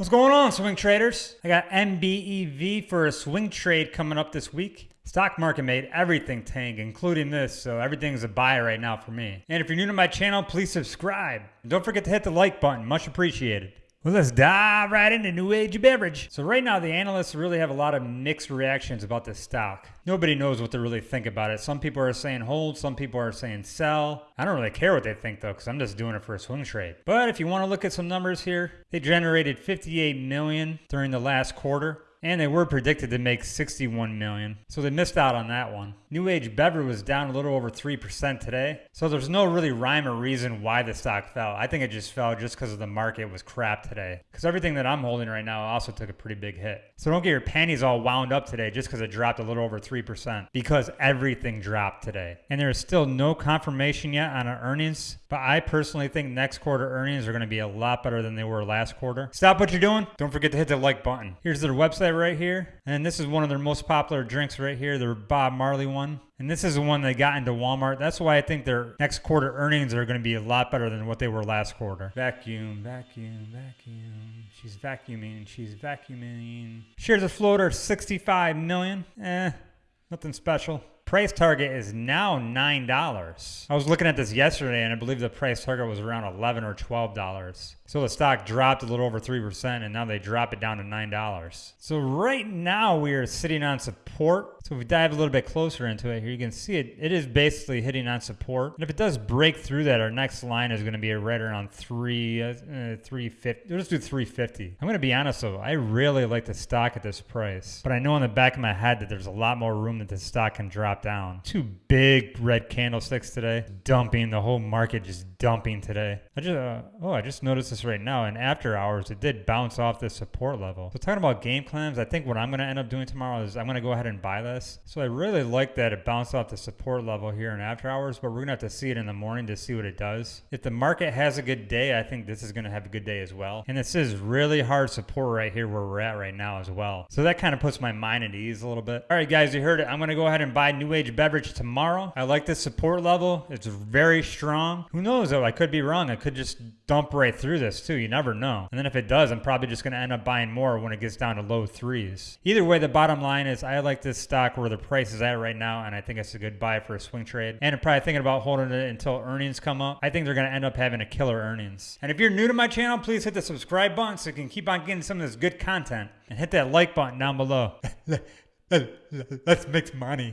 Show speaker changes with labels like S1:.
S1: What's going on, swing traders? I got NBEV for a swing trade coming up this week. Stock market made everything tank, including this, so everything's a buy right now for me. And if you're new to my channel, please subscribe. And don't forget to hit the like button, much appreciated. Well, let's dive right into New Age Beverage. So right now, the analysts really have a lot of mixed reactions about this stock. Nobody knows what to really think about it. Some people are saying hold, some people are saying sell. I don't really care what they think though, because I'm just doing it for a swing trade. But if you want to look at some numbers here, they generated 58 million during the last quarter and they were predicted to make 61 million. So they missed out on that one. New Age Beverage was down a little over 3% today. So there's no really rhyme or reason why the stock fell. I think it just fell just because the market was crap today. Because everything that I'm holding right now also took a pretty big hit. So don't get your panties all wound up today just because it dropped a little over 3% because everything dropped today. And there is still no confirmation yet on our earnings, but I personally think next quarter earnings are going to be a lot better than they were last quarter. Stop what you're doing. Don't forget to hit the like button. Here's their website right here. And this is one of their most popular drinks right here, their Bob Marley one. And this is the one they got into Walmart. That's why I think their next quarter earnings are going to be a lot better than what they were last quarter. Vacuum, vacuum, vacuum. She's vacuuming, she's vacuuming. Shares of float are 65 million. Eh, nothing special. Price target is now $9. I was looking at this yesterday and I believe the price target was around 11 or $12. So the stock dropped a little over 3% and now they drop it down to $9. So right now we are sitting on support. So if we dive a little bit closer into it here, you can see it. It is basically hitting on support. And if it does break through that, our next line is going to be right around 3, uh, 350. Let's do 350. I'm going to be honest though, I really like the stock at this price. But I know in the back of my head that there's a lot more room that the stock can drop down. Two big red candlesticks today, dumping the whole market just dumping today. I just, uh, oh, I just noticed this right now. And after hours, it did bounce off this support level. So talking about game clams, I think what I'm going to end up doing tomorrow is I'm going to go ahead and buy this. So I really like that it bounced off the support level here in after hours, but we're going to have to see it in the morning to see what it does. If the market has a good day, I think this is going to have a good day as well. And this is really hard support right here where we're at right now as well. So that kind of puts my mind at ease a little bit. All right, guys, you heard it. I'm going to go ahead and buy New Age Beverage tomorrow. I like this support level. It's very strong. Who knows though? I could be wrong. I could just dump right through this too. You never know. And then if it does, I'm probably just going to end up buying more when it gets down to low threes. Either way, the bottom line is I like this stock where the price is at right now, and I think it's a good buy for a swing trade. And I'm probably thinking about holding it until earnings come up. I think they're going to end up having a killer earnings. And if you're new to my channel, please hit the subscribe button so you can keep on getting some of this good content. And hit that like button down below. Let's make money.